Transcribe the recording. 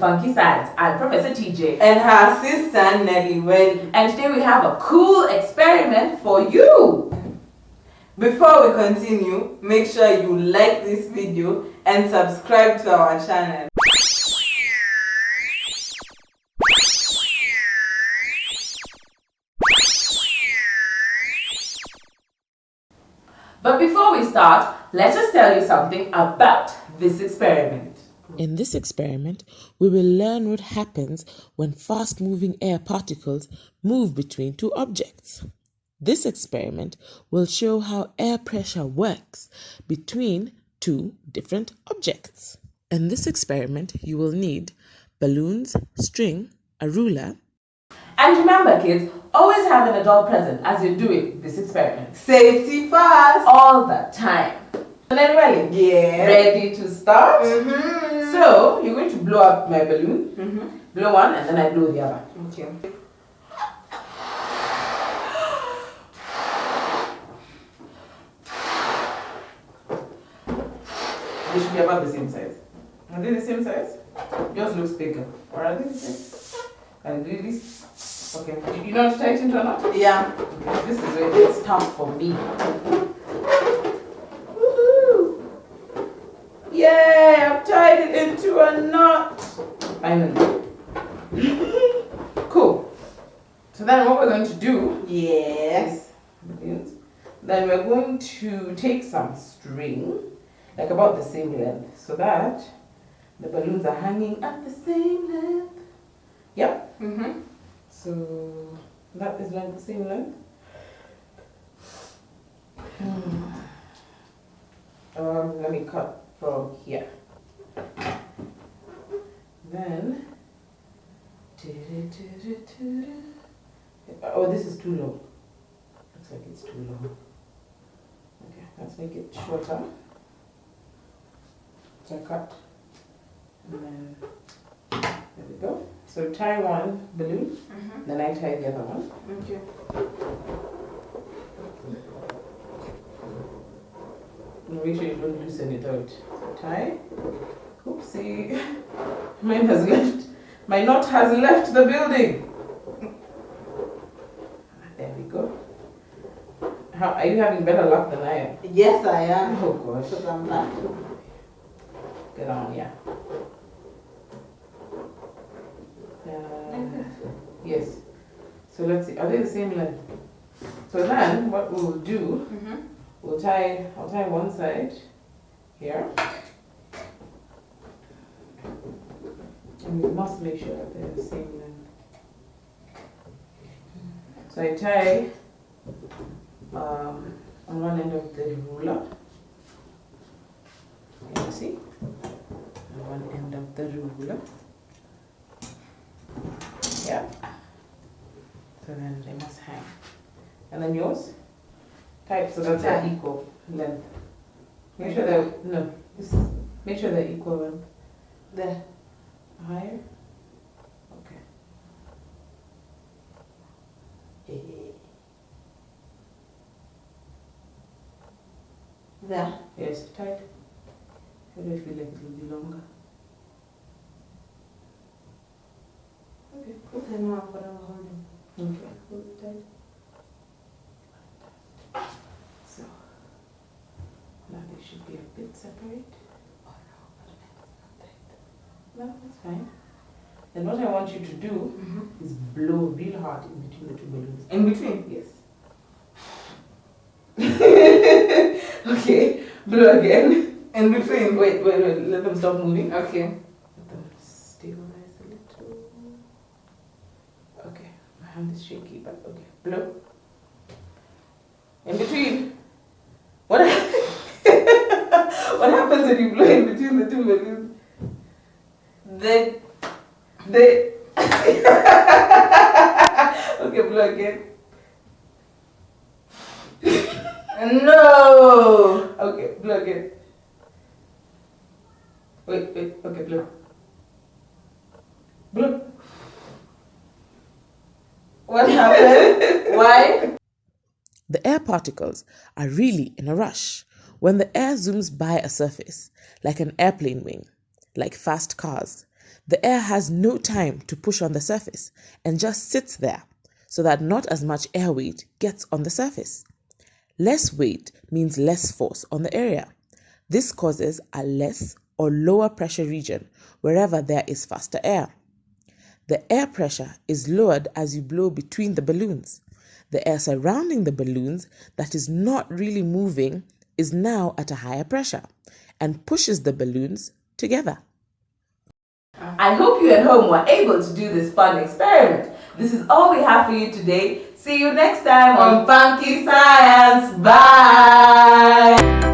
kids, welcome to Funky Science. I'm Professor TJ. And her sister Nelly Well. And today we have a cool experiment for you. Before we continue, make sure you like this video and subscribe to our channel. But before we start, let us tell you something about this experiment. In this experiment, we will learn what happens when fast moving air particles move between two objects. This experiment will show how air pressure works between two different objects. In this experiment, you will need balloons, string, a ruler, and remember, kids, always have an adult present as you're doing this experiment. Safety first. All the time. And then, ready? Yeah. Ready to start? Mm-hmm. So, you're going to blow up my balloon. Mm-hmm. Blow one and then I blow the other. Okay. They should be about the same size. Are they the same size? Yours looks bigger. Or are they the same? Can I do this? Okay. You- You know how to tie it into a knot? Yeah. Okay. This is where it's tough for me. Tied it into a knot. Finally. cool. So then what we're going to do Yes. balloons. Then we're going to take some string, like about the same length, so that the balloons are hanging at the same length. Yep. Mm-hmm. So that is like the same length. Hmm. Um, let me cut from here. Then. Oh, this is too long. Looks like it's too long. Okay, let's make it shorter. So I cut. And then there we go. So tie one balloon, Mm-hmm. then I tie the other one. Okay. Make sure you don't loosen it out. So tie. Oopsie. Mine has left. My knot has left the building. There we go. How are you having better luck than I am? Yes, I am. Oh gosh. Because I'm not. Get on, yeah. Uh, yes. So let's see. Are they the same length? So then, what we'll do, Mm-hmm. we'll tie. I'll tie one side here, and we must make sure that they're the same length. So I tie um, on one end of the ruler. Can you see? On one end of the ruler. Yeah. So then they must hang. And then yours? Type so that they're equal length. Make sure they're no. Is, make sure they're equal length. There. Higher. Okay. There. Yes, tight. How do I feel like it will be longer? Okay, cool. Okay, no, I'm gonna hold him. Okay, hold it tight. So now they should be a bit separate. No, that's fine. Then what I want you to do Mm-hmm. is blow real hard in between the two balloons. In between. Yes. okay, blow again. In between. Wait, wait, wait. Let them stop moving. Okay. Let them stabilize a little. Okay, my hand is shaky, but okay. Blow. In between. What? what happens when you blow in between the two balloons? They. They. okay, blow again. No. Okay, blow again. Wait, wait. Okay, blow. Blow. What happened? Why? The air particles are really in a rush when the air zooms by a surface, like an airplane wing. like fast cars. The air has no time to push on the surface and just sits there so that not as much air weight gets on the surface. Less weight means less force on the area. This causes a less or lower pressure region wherever there is faster air. The air pressure is lowered as you blow between the balloons. The air surrounding the balloons that is not really moving is now at a higher pressure and pushes the balloons together. I hope you at home were able to do this fun experiment. This is all we have for you today. See you next time on Funky Science. Bye!